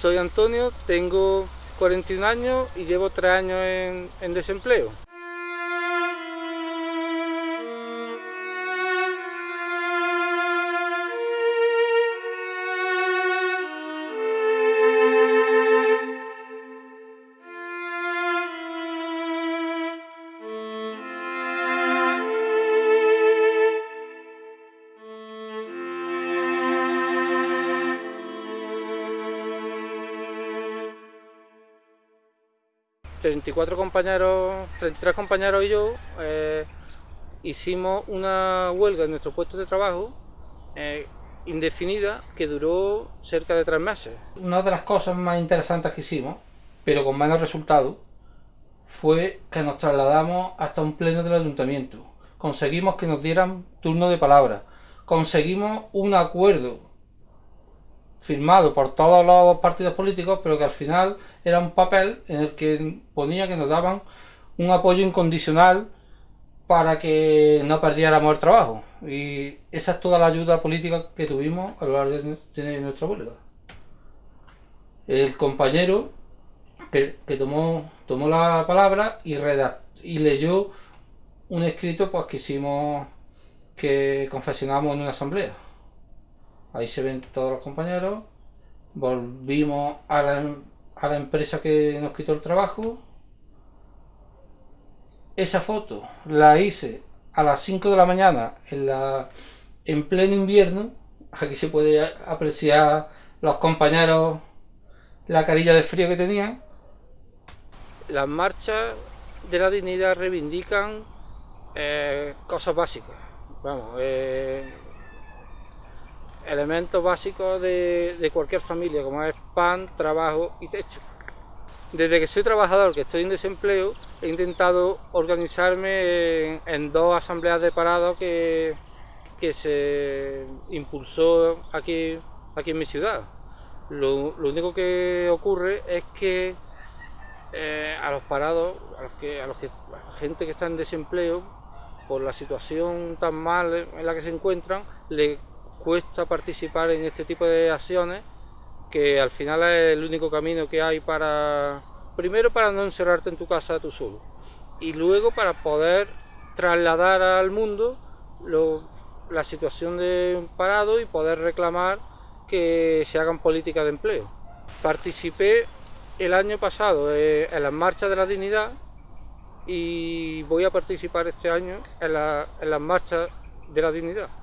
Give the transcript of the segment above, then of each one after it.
Soy Antonio, tengo 41 años y llevo 3 años en, en desempleo. 34 compañeros, 33 compañeros y yo eh, hicimos una huelga en nuestro puesto de trabajo eh, indefinida que duró cerca de tres meses. Una de las cosas más interesantes que hicimos, pero con menos resultados, fue que nos trasladamos hasta un pleno del ayuntamiento. Conseguimos que nos dieran turno de palabra. Conseguimos un acuerdo firmado por todos los partidos políticos, pero que al final era un papel en el que ponía que nos daban un apoyo incondicional para que no perdiéramos el trabajo. Y esa es toda la ayuda política que tuvimos a lo largo de nuestra huelga. El compañero que, tomó, tomó la palabra y, y leyó un escrito pues, que hicimos, que confesionamos en una asamblea. Ahí se ven todos los compañeros. Volvimos a la, a la empresa que nos quitó el trabajo. Esa foto la hice a las 5 de la mañana en, la, en pleno invierno. Aquí se puede apreciar los compañeros la carilla de frío que tenían. Las marchas de la dignidad reivindican eh, cosas básicas. Vamos, eh, elementos básicos de, cualquier familia, como es pan, trabajo y techo. Desde que soy trabajador, que estoy en desempleo, he intentado organizarme en, dos asambleas de parados que, que se impulsó aquí, aquí en mi ciudad. Lo, único que ocurre es que eh, a los parados, a, los que, a, los que, la gente que está en desempleo, por la situación tan mal en la que se encuentran, le cuesta participar en este tipo de acciones que al final es el único camino que hay para, primero para no encerrarte en tu casa tú solo y luego para poder trasladar al mundo la situación de parado y poder reclamar que se hagan políticas de empleo. Participé el año pasado eh, en las marchas de la dignidad y voy a participar este año en las marchas de la dignidad.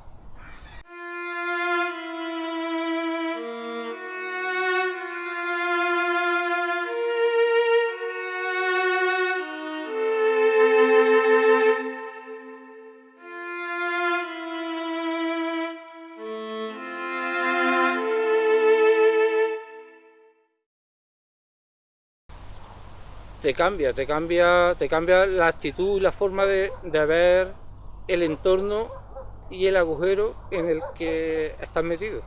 Te cambia, te cambia, te cambia la actitud y la forma de, ver el entorno y el agujero en el que estás metido.